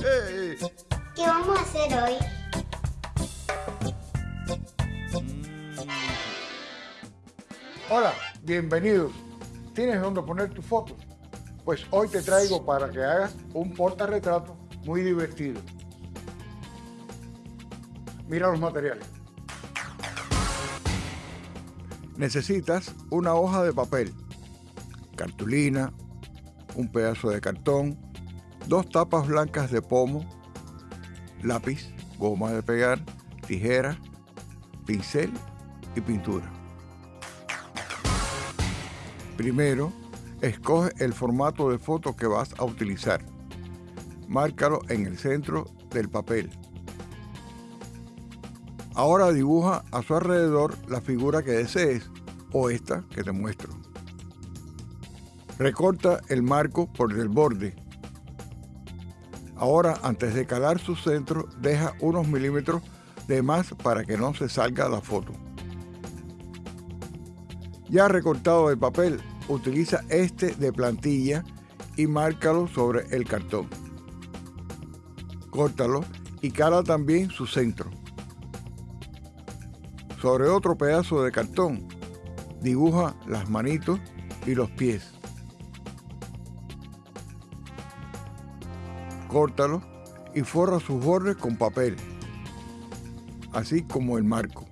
¿Qué vamos a hacer hoy? Hola, bienvenidos. ¿Tienes dónde poner tus fotos? Pues hoy te traigo para que hagas un portarretrato muy divertido. Mira los materiales. Necesitas una hoja de papel, cartulina, un pedazo de cartón, dos tapas blancas de pomo, lápiz, goma de pegar, tijera, pincel y pintura. Primero, escoge el formato de foto que vas a utilizar. Márcalo en el centro del papel. Ahora dibuja a su alrededor la figura que desees o esta que te muestro. Recorta el marco por el borde. Ahora, antes de calar su centro, deja unos milímetros de más para que no se salga la foto. Ya recortado el papel, utiliza este de plantilla y márcalo sobre el cartón. Córtalo y cala también su centro. Sobre otro pedazo de cartón, dibuja las manitos y los pies. Córtalo y forra sus bordes con papel, así como el marco.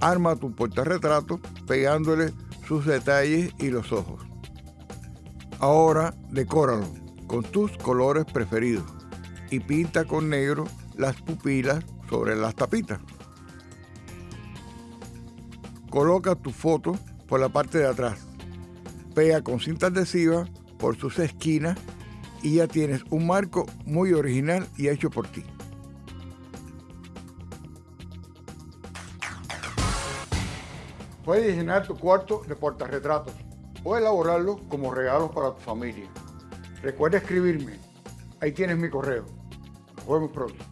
Arma tu portarretrato pegándole sus detalles y los ojos. Ahora decóralo con tus colores preferidos y pinta con negro las pupilas sobre las tapitas. Coloca tu foto por la parte de atrás. Pega con cinta adhesiva por sus esquinas y ya tienes un marco muy original y hecho por ti. Puedes diseñar tu cuarto de portarretratos o elaborarlo como regalos para tu familia. Recuerda escribirme. Ahí tienes mi correo. Nos vemos pronto.